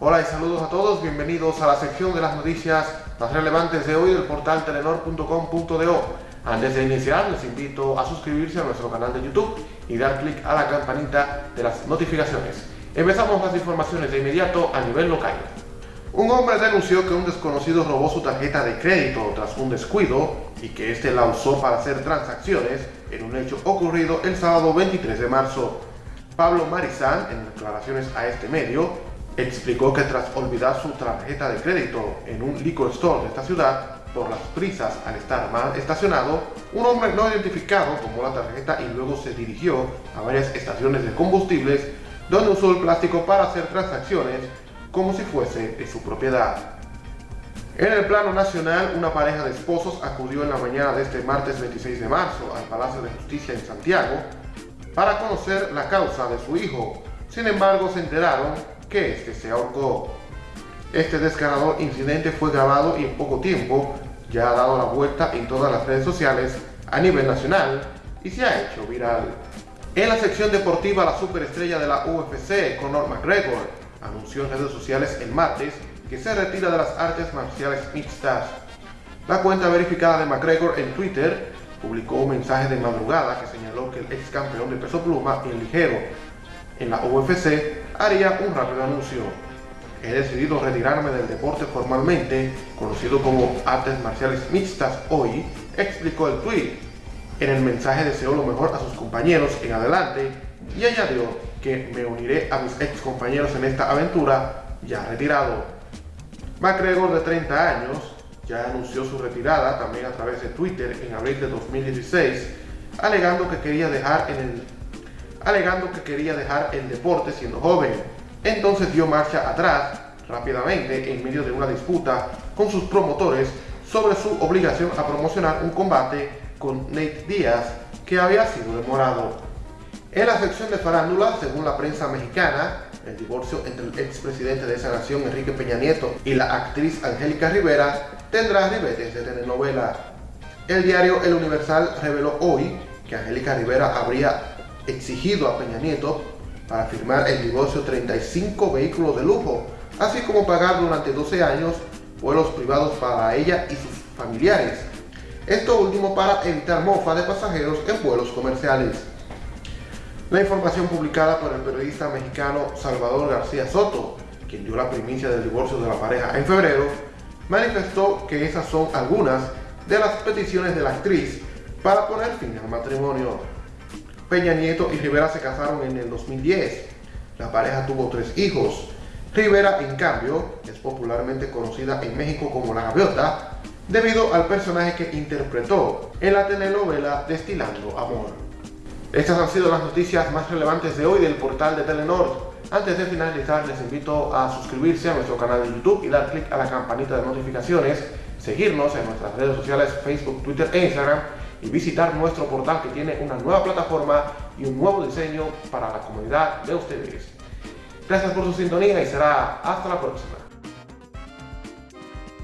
Hola y saludos a todos, bienvenidos a la sección de las noticias más relevantes de hoy del portal telenor.com.do. Antes de iniciar, les invito a suscribirse a nuestro canal de YouTube y dar clic a la campanita de las notificaciones. Empezamos las informaciones de inmediato a nivel local. Un hombre denunció que un desconocido robó su tarjeta de crédito tras un descuido y que éste la usó para hacer transacciones en un hecho ocurrido el sábado 23 de marzo. Pablo Marizán, en declaraciones a este medio, explicó que tras olvidar su tarjeta de crédito en un liquor store de esta ciudad, por las prisas al estar mal estacionado, un hombre no identificado tomó la tarjeta y luego se dirigió a varias estaciones de combustibles donde usó el plástico para hacer transacciones como si fuese de su propiedad. En el plano nacional, una pareja de esposos acudió en la mañana de este martes 26 de marzo al Palacio de Justicia en Santiago para conocer la causa de su hijo. Sin embargo, se enteraron que este se ahorcó. Este descarado incidente fue grabado y en poco tiempo ya ha dado la vuelta en todas las redes sociales a nivel nacional y se ha hecho viral. En la sección deportiva, la superestrella de la UFC, Conor McGregor, anunció en redes sociales el martes que se retira de las artes marciales mixtas. La cuenta verificada de McGregor en Twitter publicó un mensaje de madrugada que señaló que el ex campeón de peso pluma y el ligero en la UFC haría un rápido anuncio. He decidido retirarme del deporte formalmente, conocido como artes marciales mixtas hoy, explicó el tweet. En el mensaje deseó lo mejor a sus compañeros en adelante y añadió que me uniré a mis ex compañeros en esta aventura ya retirado. McGregor de 30 años ya anunció su retirada también a través de Twitter en abril de 2016, alegando que quería dejar en el alegando que quería dejar el deporte siendo joven. Entonces dio marcha atrás rápidamente en medio de una disputa con sus promotores sobre su obligación a promocionar un combate con Nate Díaz que había sido demorado. En la sección de farándula, según la prensa mexicana, el divorcio entre el expresidente de esa nación, Enrique Peña Nieto, y la actriz Angélica Rivera tendrá ribetes de telenovela. El diario El Universal reveló hoy que Angélica Rivera habría exigido a Peña Nieto para firmar el divorcio 35 vehículos de lujo, así como pagar durante 12 años vuelos privados para ella y sus familiares. Esto último para evitar mofa de pasajeros en vuelos comerciales. La información publicada por el periodista mexicano Salvador García Soto, quien dio la primicia del divorcio de la pareja en febrero, manifestó que esas son algunas de las peticiones de la actriz para poner fin al matrimonio. Peña Nieto y Rivera se casaron en el 2010. La pareja tuvo tres hijos. Rivera, en cambio, es popularmente conocida en México como La Gaviota, debido al personaje que interpretó en la telenovela Destilando Amor. Estas han sido las noticias más relevantes de hoy del portal de Telenor. Antes de finalizar, les invito a suscribirse a nuestro canal de YouTube y dar clic a la campanita de notificaciones, seguirnos en nuestras redes sociales Facebook, Twitter e Instagram y visitar nuestro portal que tiene una nueva plataforma y un nuevo diseño para la comunidad de ustedes. Gracias por su sintonía y será hasta la próxima.